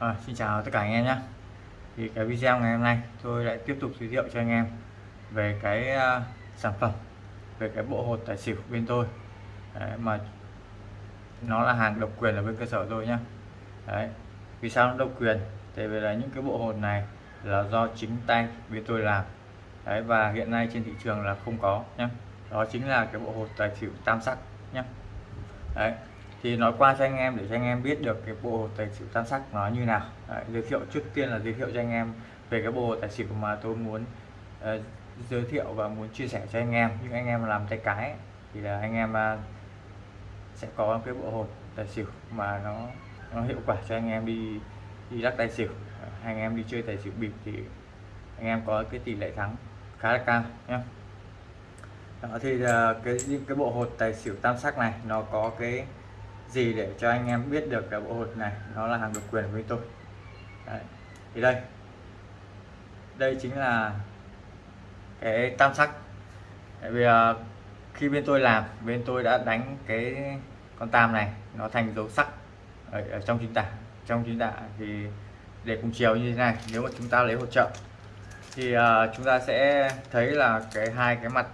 À, xin chào tất cả anh em nhé. Thì cái video ngày hôm nay tôi lại tiếp tục giới thiệu cho anh em về cái uh, sản phẩm về cái bộ hột tài xỉu bên tôi. Đấy, mà nó là hàng độc quyền ở bên cơ sở tôi nhé. Đấy. vì sao nó độc quyền? Tại vì là những cái bộ hột này là do chính tay bên tôi làm. Đấy, và hiện nay trên thị trường là không có nhé. Đó chính là cái bộ hột tài xỉu tam sắc nhé. Đấy thì nói qua cho anh em để cho anh em biết được cái bộ tài xỉu tam sắc nó như nào. Đấy, giới thiệu trước tiên là giới thiệu cho anh em về cái bộ tài xỉu mà tôi muốn uh, giới thiệu và muốn chia sẻ cho anh em. Những anh em làm tay cái thì là anh em uh, sẽ có cái bộ hột tài xỉu mà nó nó hiệu quả cho anh em đi đi lắc tài xỉu. Anh em đi chơi tài xỉu bịp thì anh em có cái tỷ lệ thắng khá là cao nhé đó thì uh, cái cái bộ hột tài xỉu tam sắc này nó có cái gì để cho anh em biết được cái bộ hột này? Nó là hàng độc quyền với tôi. Đấy. thì đây. Đây chính là cái tam sắc. Tại vì uh, khi bên tôi làm bên tôi đã đánh cái con tam này nó thành dấu sắc ở, ở trong chính tả. Trong chính tả thì để cùng chiều như thế này nếu mà chúng ta lấy hỗ trợ. Thì uh, chúng ta sẽ thấy là cái hai cái mặt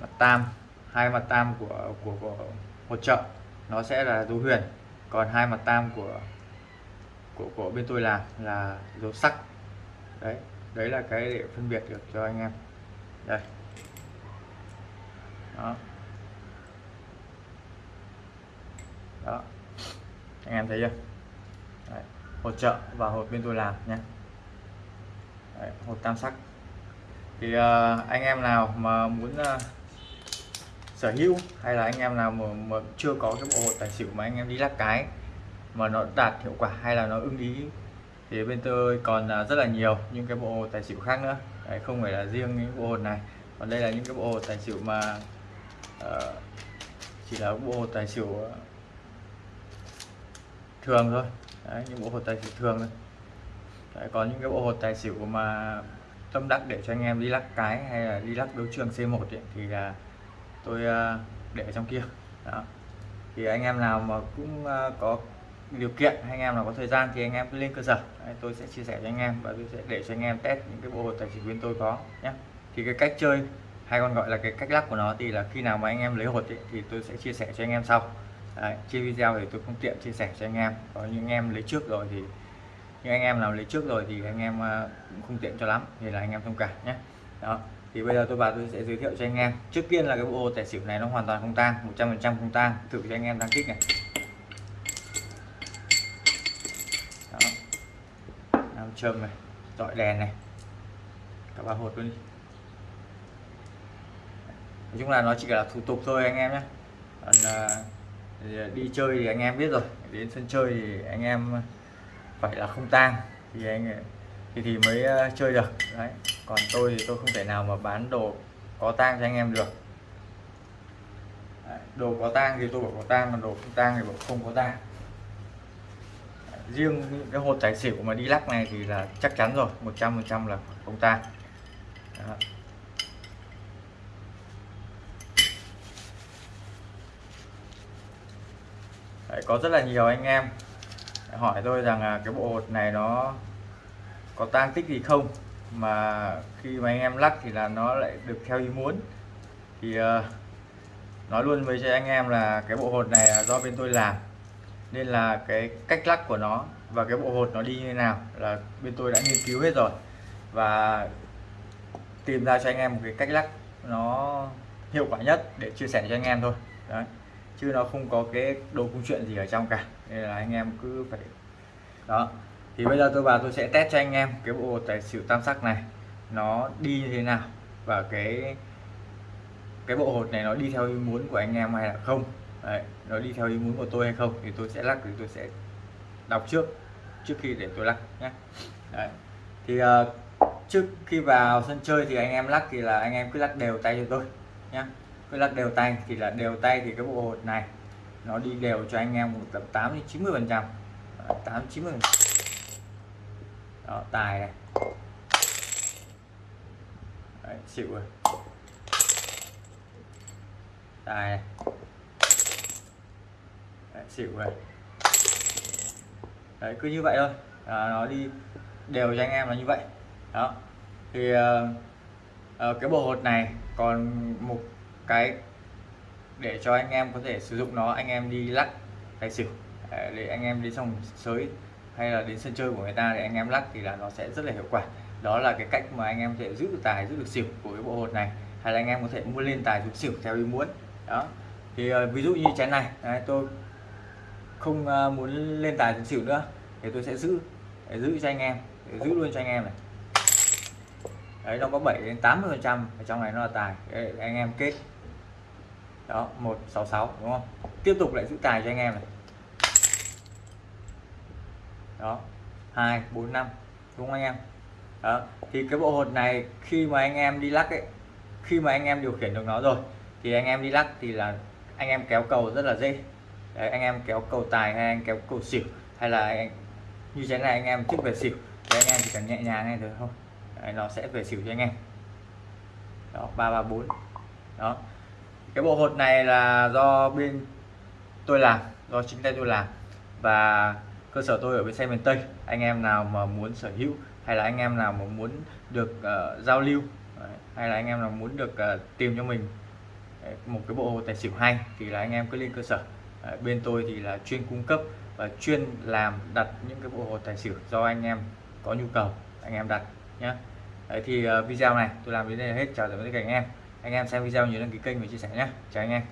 mặt tam hai mặt tam của của, của hỗ trợ nó sẽ là dấu huyền. Còn hai mặt tam của của của bên tôi làm là dấu sắc. Đấy đấy là cái để phân biệt được cho anh em. Đây. Đó. Đó. Anh em thấy chưa? Đấy. hỗ trợ và hộp bên tôi làm nhé. Đấy, hộp tam sắc. Thì uh, anh em nào mà muốn uh, sở hữu? Hay là anh em nào mà, mà chưa có cái bộ hột tài xỉu mà anh em đi lắc cái mà nó đạt hiệu quả hay là nó ưng ý? Thì bên tôi còn à, rất là nhiều những cái bộ hột tài xỉu khác nữa. Đấy, không phải là riêng những bộ hột này. Còn đây là những cái bộ hột tài xỉu mà uh, chỉ là bộ hột tài xỉu ờ, thường thôi. Đấy, những bộ hột tài xỉu thường thôi. Đấy, còn những cái bộ hột tài xỉu mà tâm đắc để cho anh em đi lắc cái hay là đi lắc đấu trường C1 ấy, thì là tôi để trong kia đó thì anh em nào mà cũng có điều kiện anh em nào có thời gian thì anh em cứ lên cơ sở Đấy, tôi sẽ chia sẻ cho anh em và tôi sẽ để cho anh em test những cái bộ hột tài xỉu bên tôi có nhé thì cái cách chơi hay còn gọi là cái cách lắc của nó thì là khi nào mà anh em lấy hột ấy, thì tôi sẽ chia sẻ cho anh em sau Đấy, chia video thì tôi không tiện chia sẻ cho anh em có những anh em lấy trước rồi thì những anh em nào lấy trước rồi thì anh em cũng không tiện cho lắm thì là anh em thông cảm nhé đó thì bây giờ tôi và tôi sẽ giới thiệu cho anh em. Trước tiên là cái bộ tài xỉu này nó hoàn toàn không tang 100% không tang. Thử cho anh em đang kích này. Đó. Nam châm này dọi đèn này. Cả ba hột luôn đi. Nói chung là nó chỉ là thủ tục thôi anh em nhé. Còn uh, đi chơi thì anh em biết rồi. Đến sân chơi thì anh em phải là không tang. Thì anh thì thì mới ờ, chơi được. Đấy. Còn tôi thì tôi không thể nào mà bán đồ có tang cho anh em được. Đấy, đồ có tang thì tôi bảo có tang còn đồ không tang thì bảo không có tang. Riêng những cái hột tài xỉu mà đi lắc này thì là chắc chắn rồi 100% là không tang. Đấy, có rất là nhiều anh em hỏi tôi rằng là cái bộ hột này nó có tang tích gì không? Mà khi mà anh em lắc thì là nó lại được theo ý muốn. Thì uh, nói luôn với cho anh em là cái bộ hột này là do bên tôi làm. Nên là cái cách lắc của nó và cái bộ hột nó đi như thế nào là bên tôi đã nghiên cứu hết rồi. Và tìm ra cho anh em một cái cách lắc nó hiệu quả nhất để chia sẻ cho anh em thôi. Đấy. Chứ nó không có cái đồ công chuyện gì ở trong cả. Nên là anh em cứ phải đó thì bây giờ tôi vào tôi sẽ test cho anh em cái bộ tài xỉu tam sắc này. Nó đi như thế nào và cái cái bộ hột này nó đi theo ý muốn của anh em hay là không? Đấy, nó đi theo ý muốn của tôi hay không? Thì tôi sẽ lắc thì tôi sẽ đọc trước trước khi để tôi lắc nhé. Đấy. thì uh, trước khi vào sân chơi thì anh em lắc thì là anh em cứ lắc đều tay cho tôi nhé. Cứ lắc đều tay thì là đều tay thì cái bộ hột này nó đi đều cho anh em một tầm 8 đến 90 phần trăm. 8 90 đó tài này. Đấy, xịu rồi. Tài này. Đấy, xịu rồi. Đấy cứ như vậy thôi. À, nó đi đều cho anh em là như vậy. Đó. Thì uh, uh, cái bộ hột này còn một cái để cho anh em có thể sử dụng nó anh em đi lắc tài xỉu để anh em đi xong sới hay là đến sân chơi của người ta để anh em lắc thì là nó sẽ rất là hiệu quả. Đó là cái cách mà anh em có thể giữ được tài giữ được xỉu của cái bộ hột này. Hay là anh em có thể mua lên tài xuống xỉu theo ý muốn. Đó. Thì uh, ví dụ như chén này. Đấy, tôi không uh, muốn lên tài xuống xỉu nữa. Thì tôi sẽ giữ để giữ cho anh em để giữ luôn cho anh em này. Đấy nó có 7 đến 80 phần trăm ở trong này nó là tài. Đấy, anh em kết. Đó 166 đúng không? Tiếp tục lại giữ tài cho anh em này đó. 2 4 5 đúng không anh em? Đó. Thì cái bộ hột này khi mà anh em đi lắc ấy khi mà anh em điều khiển được nó rồi thì anh em đi lắc thì là anh em kéo cầu rất là dễ. Đấy, anh em kéo cầu tài hay anh kéo cầu xỉu hay là anh, như thế này anh em trước về xỉu thì anh em chỉ cần nhẹ nhàng này thôi Đấy, nó sẽ về xỉu cho anh em. Đó ba ba bốn. Đó. Cái bộ hột này là do bên tôi làm do chính tay tôi làm. Và cơ sở tôi ở bên xe miền Tây. Anh em nào mà muốn sở hữu hay là anh em nào mà muốn được uh, giao lưu Đấy. hay là anh em nào muốn được uh, tìm cho mình một cái bộ tài xỉu hay thì là anh em cứ lên cơ sở. Đấy, bên tôi thì là chuyên cung cấp và chuyên làm đặt những cái bộ hồ tài xỉu do anh em có nhu cầu anh em đặt nhé Đấy thì uh, video này tôi làm đến đây là hết. Chào tạm biệt các anh em. Anh em xem video nhớ đăng ký kênh và chia sẻ nhé chào anh em.